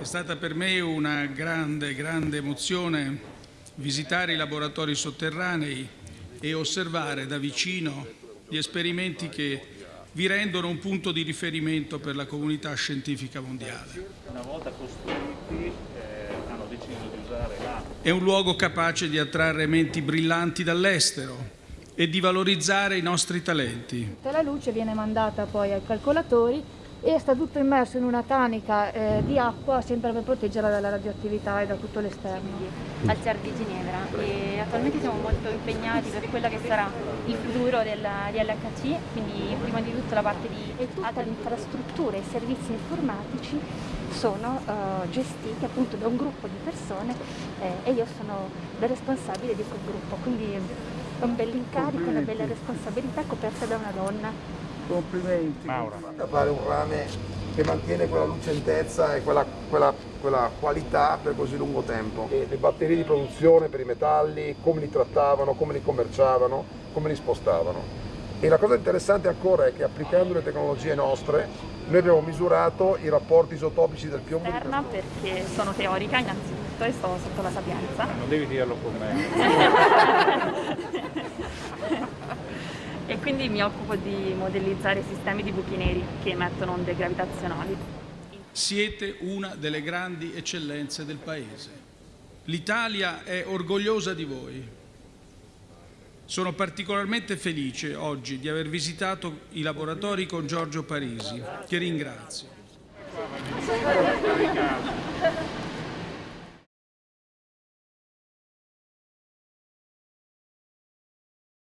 È stata per me una grande, grande emozione visitare i laboratori sotterranei e osservare da vicino gli esperimenti che vi rendono un punto di riferimento per la comunità scientifica mondiale. Una volta costruiti eh, hanno deciso di usare l'acqua. È un luogo capace di attrarre menti brillanti dall'estero e di valorizzare i nostri talenti. La luce viene mandata poi ai calcolatori e sta tutto immerso in una tanica eh, di acqua sempre per proteggerla dalla radioattività e da tutto l'esterno. Al CER di Ginevra e attualmente siamo molto impegnati per quello che sarà il futuro del, di LHC, quindi prima di tutto la parte di... E tutta l'infrastruttura e i servizi informatici sono uh, gestiti appunto da un gruppo di persone eh, e io sono la responsabile di quel gruppo, quindi è un bell'incarico, una bella responsabilità coperta da una donna. Complimenti. Maura. A fare un rame che mantiene quella lucentezza e quella, quella, quella qualità per così lungo tempo. E le batterie di produzione per i metalli, come li trattavano, come li commerciavano, come li spostavano. E la cosa interessante ancora è che applicando le tecnologie nostre noi abbiamo misurato i rapporti isotopici del piombo. Esterna perché sono teorica innanzitutto e sto sotto la sapienza. Non devi dirlo con me. quindi mi occupo di modellizzare sistemi di buchi neri che emettono onde gravitazionali. Siete una delle grandi eccellenze del Paese. L'Italia è orgogliosa di voi. Sono particolarmente felice oggi di aver visitato i laboratori con Giorgio Parisi, che ringrazio.